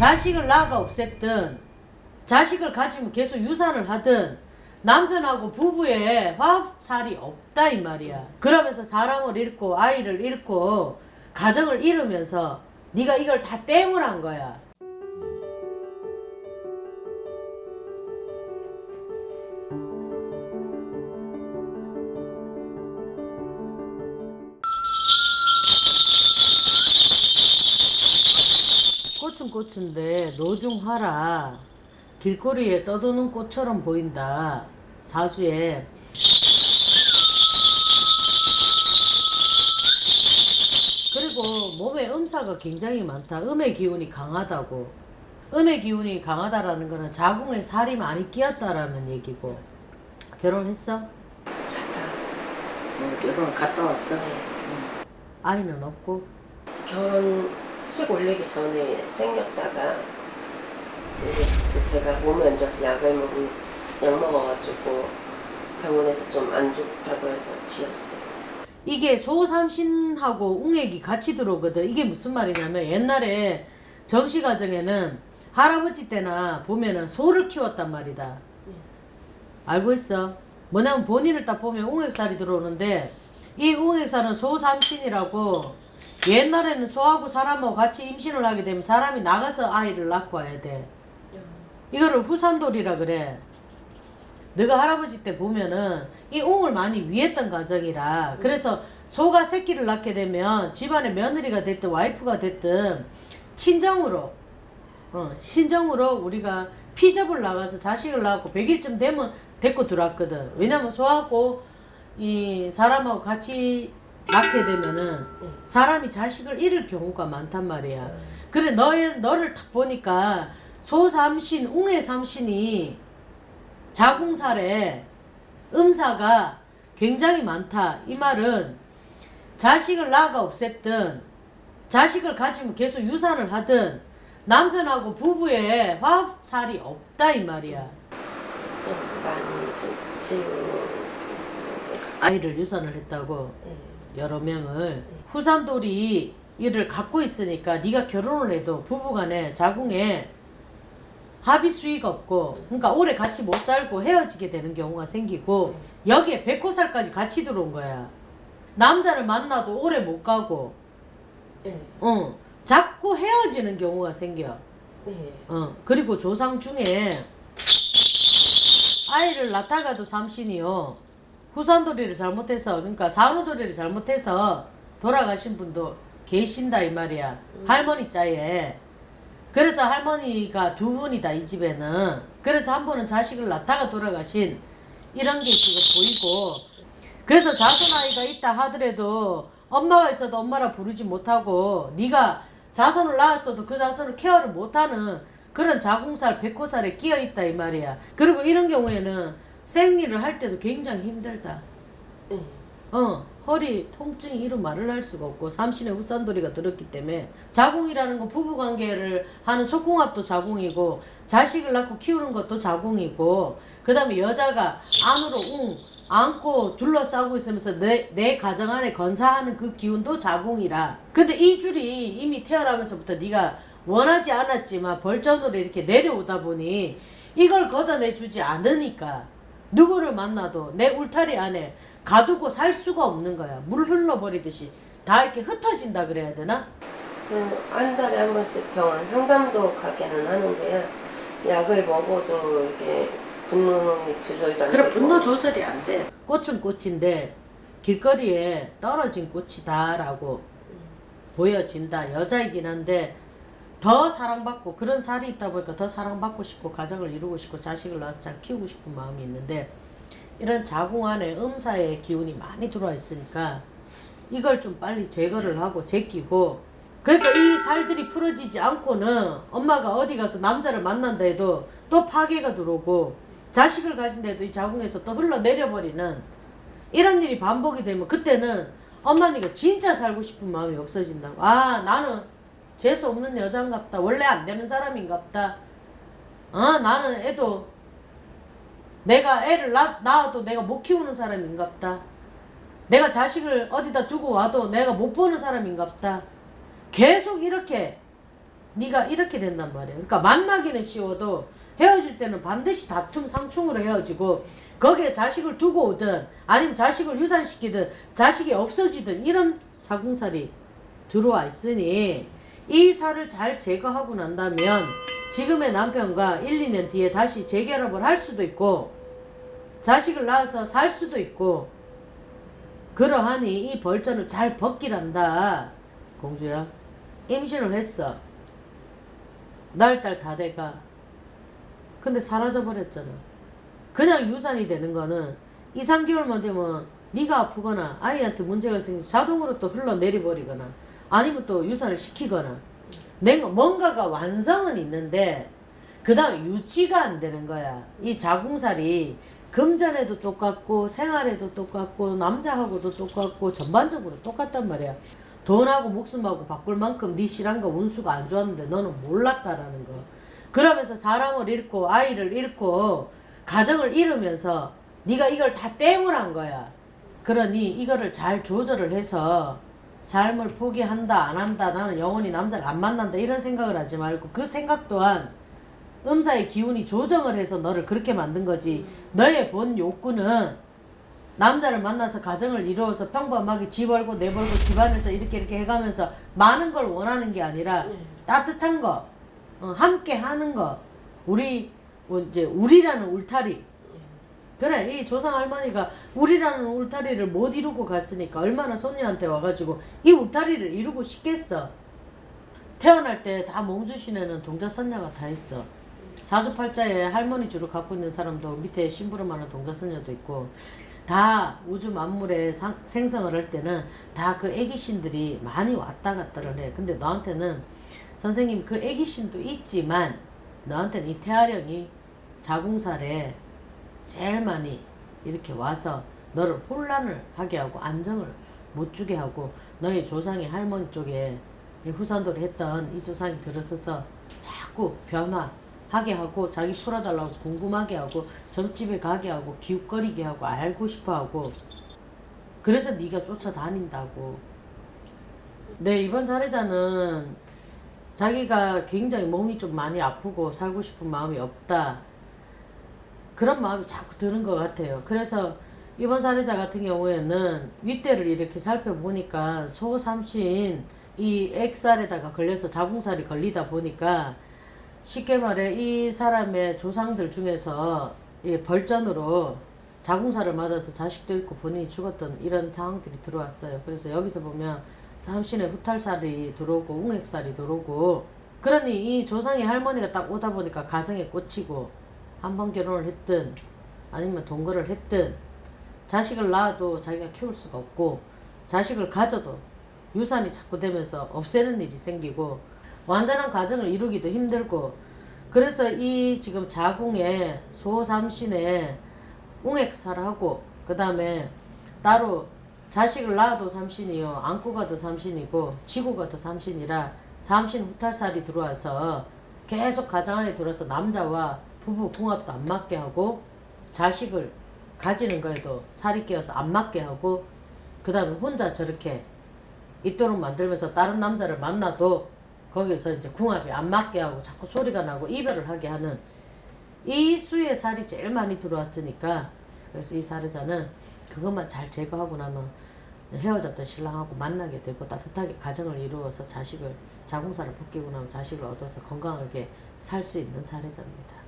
자식을 낳아가 없앴든 자식을 가지면 계속 유산을 하든 남편하고 부부의 화합살이 없다 이 말이야. 그러면서 사람을 잃고 아이를 잃고 가정을 잃으면서 네가 이걸 다 땜을 한 거야. 꽃은 꽃인데 노중하라 길거리에 떠도는 꽃처럼 보인다 사주에 그리고 몸에 음사가 굉장히 많다 음의 기운이 강하다고 음의 기운이 강하다라는 거는 자궁에 살이 많이 끼었다라는 얘기고 결혼했어? 갔다 왔어. 어, 결혼 갔다 왔어? 네. 아이는 없고 결혼 식 올리기 전에 생겼다가 이제 제가 몸이 안 좋아서 약을 먹, 약 먹어가지고 병원에서 좀 안 좋다고 해서 지었어요. 이게 소삼신하고 웅액이 같이 들어오거든. 이게 무슨 말이냐면 옛날에 정시 가정에는 할아버지 때나 보면은 소를 키웠단 말이다. 알고 있어? 뭐냐면 본인을 딱 보면 웅액살이 들어오는데 이 웅액살은 소삼신이라고 옛날에는 소하고 사람하고 같이 임신을 하게 되면 사람이 나가서 아이를 낳고 와야 돼. 이거를 후산돌이라 그래. 너가 할아버지 때 보면은 이 웅을 많이 위했던 가정이라 그래서 소가 새끼를 낳게 되면 집안의 며느리가 됐든 와이프가 됐든 친정으로 어, 친정으로 우리가 피접을 나가서 자식을 낳고 100일쯤 되면 데리고 들어왔거든 왜냐면 소하고 이 사람하고 같이 낳게 되면은 사람이 자식을 잃을 경우가 많단 말이야 그래 너, 너를 딱 보니까 소삼신 웅의 삼신이 자궁살에 음사가 굉장히 많다. 이 말은 자식을 낳아가 없앴든 자식을 가지면 계속 유산을 하든 남편하고 부부의 화합살이 없다 이 말이야. 좀 많이 좀 있어요. 아이를 유산을 했다고 네. 여러 명을 후산돌이 이를 갖고 있으니까 네가 결혼을 해도 부부간에 자궁에 합의 수위가 없고 그러니까 오래 같이 못 살고 헤어지게 되는 경우가 생기고 여기에 백호살까지 같이 들어온 거야. 남자를 만나도 오래 못 가고 네. 어 자꾸 헤어지는 경우가 생겨. 네. 어. 그리고 조상 중에 아이를 낳다가도 삼신이요 후산돌이를 잘못해서 그러니까 산후조리를 잘못해서 돌아가신 분도 계신다 이 말이야. 할머니 자에. 그래서 할머니가 두 분이다 이 집에는. 그래서 한 분은 자식을 낳다가 돌아가신 이런 게 지금 보이고. 그래서 자손 아이가 있다 하더라도 엄마가 있어도 엄마라 부르지 못하고 네가 자손을 낳았어도 그 자손을 케어를 못하는 그런 자궁살 백호살에 끼어 있다 이 말이야. 그리고 이런 경우에는 생리를 할 때도 굉장히 힘들다 네. 어 허리 통증이 이루 말을 할 수가 없고 삼신의 후산돌이가 들었기 때문에 자궁이라는 건 부부관계를 하는 속궁합도 자궁이고 자식을 낳고 키우는 것도 자궁이고 그 다음에 여자가 안으로 웅 안고 둘러싸고 있으면서 내, 내 가정 안에 건사하는 그 기운도 자궁이라 근데 이 줄이 이미 태어나면서부터 네가 원하지 않았지만 벌전으로 이렇게 내려오다 보니 이걸 걷어내 주지 않으니까 누구를 만나도 내 울타리 안에 가두고 살 수가 없는 거야. 물 흘러버리듯이 다 이렇게 흩어진다 그래야 되나? 그한 달에 한 번씩 병원 상담도 가게는 하는데요. 약을 먹어도 이게 분노이 조절이 안 그래 되고 분노 조절이 안 돼. 꽃은 꽃인데 길거리에 떨어진 꽃이다라고 보여진다. 여자이긴 한데 더 사랑받고 그런 살이 있다 보니까 더 사랑받고 싶고 가정을 이루고 싶고 자식을 낳아서 잘 키우고 싶은 마음이 있는데 이런 자궁 안에 음사의 기운이 많이 들어와 있으니까 이걸 좀 빨리 제거를 하고 제끼고 그러니까 이 살들이 풀어지지 않고는 엄마가 어디 가서 남자를 만난다 해도 또 파괴가 들어오고 자식을 가진데도 이 자궁에서 또 흘러내려버리는 이런 일이 반복이 되면 그때는 엄마니까 진짜 살고 싶은 마음이 없어진다고. 아 나는 재수 없는 여잔갑다. 원래 안 되는 사람인갑다. 아 나는 애도 내가 애를 낳, 낳아도 내가 못 키우는 사람인갑다. 내가 자식을 어디다 두고 와도 내가 못 보는 사람인갑다. 계속 이렇게 네가 이렇게 된단 말이야. 그러니까 만나기는 쉬워도 헤어질 때는 반드시 다툼 상충으로 헤어지고 거기에 자식을 두고 오든 아니면 자식을 유산시키든 자식이 없어지든 이런 자궁살이 들어와 있으니 이 살을 잘 제거하고 난다면 지금의 남편과 1, 2년 뒤에 다시 재결합을 할 수도 있고 자식을 낳아서 살 수도 있고 그러하니 이 벌전을 잘 벗기란다. 공주야 임신을 했어. 날딸 다 돼가. 근데 사라져 버렸잖아. 그냥 유산이 되는 거는 2, 3개월만 되면 네가 아프거나 아이한테 문제가 생겨서 자동으로 또 흘러내려 버리거나 아니면 또 유산을 시키거나. 내 뭔가가 완성은 있는데 그 다음 유지가 안 되는 거야. 이 자궁살이 금전에도 똑같고 생활에도 똑같고 남자하고도 똑같고 전반적으로 똑같단 말이야. 돈하고 목숨하고 바꿀 만큼 네 실한가 운수가 안 좋았는데 너는 몰랐다라는 거. 그러면서 사람을 잃고 아이를 잃고 가정을 잃으면서 네가 이걸 다 땜을 거야. 그러니 이거를 잘 조절을 해서 삶을 포기한다 안 한다 나는 영원히 남자를 안 만난다 이런 생각을 하지 말고 그 생각 또한 음사의 기운이 조정을 해서 너를 그렇게 만든 거지. 너의 본 욕구는 남자를 만나서 가정을 이루어서 평범하게 집 벌고 내 벌고 집안에서 이렇게 이렇게 해가면서 많은 걸 원하는 게 아니라 네. 따뜻한 거 어, 함께 하는 거. 우리 뭐 이제 우리라는 울타리 그래 이 조상 할머니가 우리라는 울타리를 못 이루고 갔으니까 얼마나 손녀한테 와가지고 이 울타리를 이루고 싶겠어? 태어날 때다 몸주신 애는 동자선녀가 다 있어. 사주팔자에 할머니 주로 갖고 있는 사람도 밑에 심부름 하는 동자선녀도 있고 다 우주 만물에 상- 생성을 할 때는 다 그 애기신들이 많이 왔다 갔다를 해. 근데 너한테는 선생님 그 애기신도 있지만 너한테는 이 태아령이 자궁살에 제일 많이 이렇게 와서 너를 혼란을 하게 하고 안정을 못 주게 하고 너희 조상의 할머니 쪽에 이 후산돌이 했던 이 조상이 들어서서 자꾸 변화하게 하고 자기 풀어달라고 궁금하게 하고 점집에 가게 하고 기웃거리게 하고 알고 싶어 하고 그래서 네가 쫓아다닌다고. 네 이번 사례자는 자기가 굉장히 몸이 좀 많이 아프고 살고 싶은 마음이 없다 그런 마음이 자꾸 드는 것 같아요. 그래서 이번 사례자 같은 경우에는 윗대를 이렇게 살펴보니까 소삼신 이 액살에다가 걸려서 자궁살이 걸리다 보니까 쉽게 말해 이 사람의 조상들 중에서 이 벌전으로 자궁살을 맞아서 자식도 있고 본인이 죽었던 이런 상황들이 들어왔어요. 그래서 여기서 보면 삼신의 후탈살이 들어오고 웅액살이 들어오고 그러니 이 조상의 할머니가 딱 오다 보니까 가정에 꽂히고 한 번 결혼을 했든 아니면 동거를 했든 자식을 낳아도 자기가 키울 수가 없고 자식을 가져도 유산이 자꾸 되면서 없애는 일이 생기고 완전한 가정을 이루기도 힘들고 그래서 이 지금 자궁에 소삼신에 웅액살하고 그 다음에 따로 자식을 낳아도 삼신이요 안고 가도 삼신이고 지고 가도 삼신이라 삼신 후탈살이 들어와서 계속 가정 안에 들어서 남자와 부부 궁합도 안 맞게 하고 자식을 가지는 거에도 살이 끼어서 안 맞게 하고 그 다음에 혼자 저렇게 있도록 만들면서 다른 남자를 만나도 거기서 이제 궁합이 안 맞게 하고 자꾸 소리가 나고 이별을 하게 하는 이 수의 살이 제일 많이 들어왔으니까 그래서 이 사례자는 그것만 잘 제거하고 나면 헤어졌던 신랑하고 만나게 되고 따뜻하게 가정을 이루어서 자식을 자궁살을 벗기고 나면 자식을 얻어서 건강하게 살 수 있는 사례자입니다.